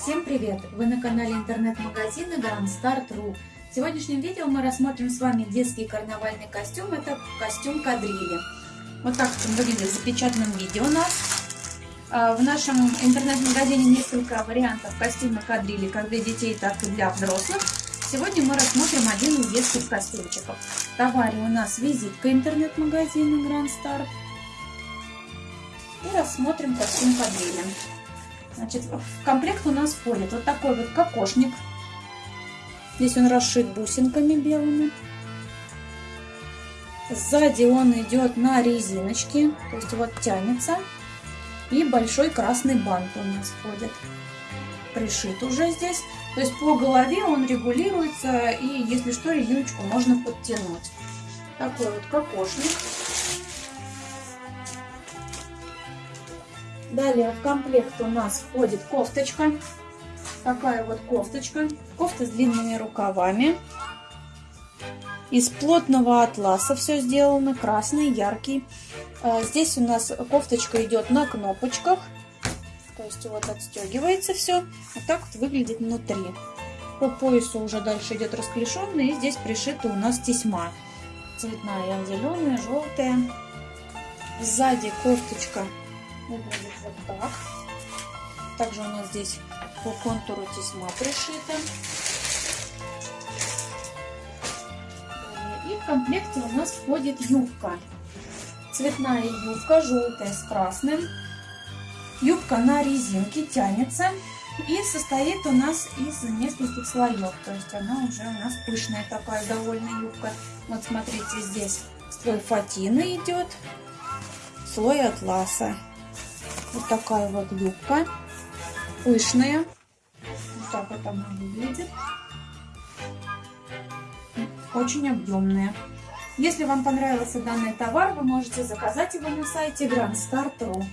Всем привет! Вы на канале интернет-магазина Grand Start.ru В сегодняшнем видео мы рассмотрим с вами детский карнавальный костюм. Это костюм кадрили. Вот так он выглядит в запечатанном виде у нас. А, в нашем интернет-магазине несколько вариантов костюма кадрили, как для детей, так и для взрослых. Сегодня мы рассмотрим один из детских костюмчиков. В товаре у нас визитка интернет-магазина Grand Start. И рассмотрим костюм кадрили. Значит, в комплект у нас входит вот такой вот кокошник. Здесь он расшит бусинками белыми. Сзади он идет на резиночке, то есть вот тянется. И большой красный бант у нас входит. Пришит уже здесь. То есть по голове он регулируется, и если что, резиночку можно подтянуть. Такой вот кокошник. Далее в комплект у нас входит кофточка. Такая вот кофточка. Кофта с длинными рукавами. Из плотного атласа все сделано. Красный, яркий. А, здесь у нас кофточка идет на кнопочках. То есть вот отстегивается все. Вот так вот выглядит внутри. По поясу уже дальше идет расклешенный. И здесь пришита у нас тесьма. Цветная, зеленая, желтая. Сзади кофточка выглядит вот так. Также у нас здесь по контуру тесьма пришита. И в комплекте у нас входит юбка. Цветная юбка, желтая с красным. Юбка на резинке тянется и состоит у нас из нескольких слоев. То есть она уже у нас пышная такая довольно юбка. Вот смотрите, здесь слой фатины идет, слой атласа. Вот такая вот юбка. Пышная. Вот так вот она выглядит. Очень объемная. Если вам понравился данный товар, вы можете заказать его на сайте grandstar.ru.